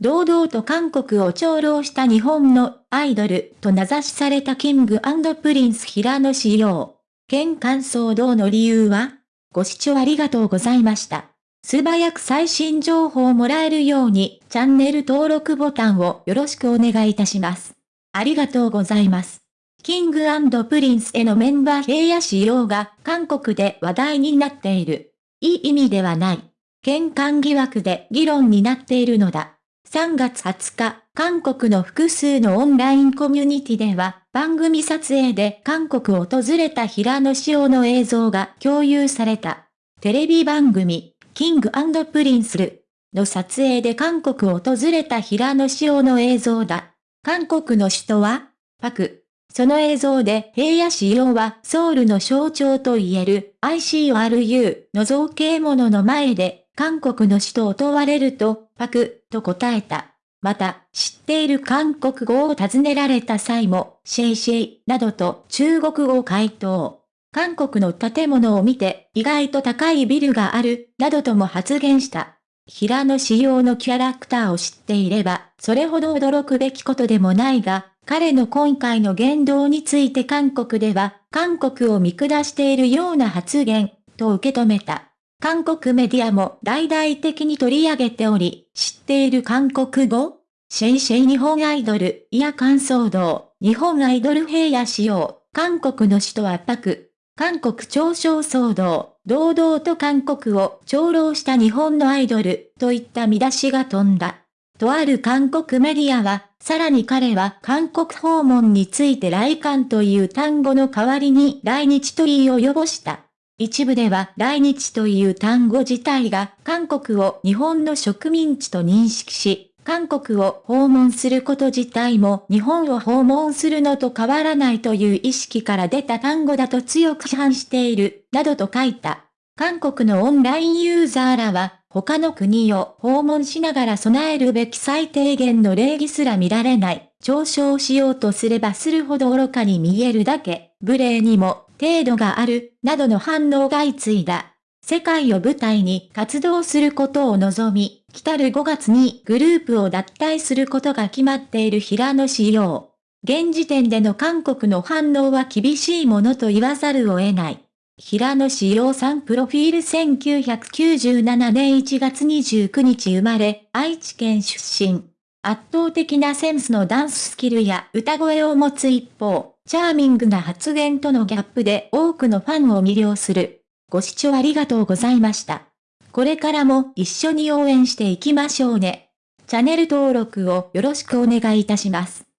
堂々と韓国を嘲弄した日本のアイドルと名指しされたキングプリンス平野紫耀。嫌韓騒動の理由はご視聴ありがとうございました。素早く最新情報をもらえるようにチャンネル登録ボタンをよろしくお願いいたします。ありがとうございます。キングプリンスへのメンバー平野紫耀が韓国で話題になっている。いい意味ではない。嫌韓疑惑で議論になっているのだ。3月20日、韓国の複数のオンラインコミュニティでは、番組撮影で韓国を訪れた平野紫耀の映像が共有された。テレビ番組、キングプリンスるの撮影で韓国を訪れた平野紫耀の映像だ。韓国の首都はパク。その映像で平野紫耀はソウルの象徴と言える ICRU の造形物の前で韓国の首都を問われるとパクと答えた。また、知っている韓国語を尋ねられた際も、シェイシェイなどと中国語を回答。韓国の建物を見て意外と高いビルがある、などとも発言した。平野仕様のキャラクターを知っていれば、それほど驚くべきことでもないが、彼の今回の言動について韓国では、韓国を見下しているような発言、と受け止めた。韓国メディアも大々的に取り上げており、知っている韓国語？シェイシェイ日本アイドル、いや感想道、日本アイドル平野仕様、韓国の首都圧迫、韓国嘲笑騒動、堂々と韓国を長老した日本のアイドル、といった見出しが飛んだ。とある韓国メディアは、さらに彼は韓国訪問について来韓という単語の代わりに来日と言い及ぼした。一部では来日という単語自体が韓国を日本の植民地と認識し、韓国を訪問すること自体も日本を訪問するのと変わらないという意識から出た単語だと強く批判している、などと書いた。韓国のオンラインユーザーらは、他の国を訪問しながら備えるべき最低限の礼儀すら見られない、嘲笑しようとすればするほど愚かに見えるだけ、無礼にも程度がある、などの反応が相次いだ。世界を舞台に活動することを望み、来たる5月にグループを脱退することが決まっている平野仕様。現時点での韓国の反応は厳しいものと言わざるを得ない。平野志陽さんプロフィール1997年1月29日生まれ、愛知県出身。圧倒的なセンスのダンススキルや歌声を持つ一方、チャーミングな発言とのギャップで多くのファンを魅了する。ご視聴ありがとうございました。これからも一緒に応援していきましょうね。チャンネル登録をよろしくお願いいたします。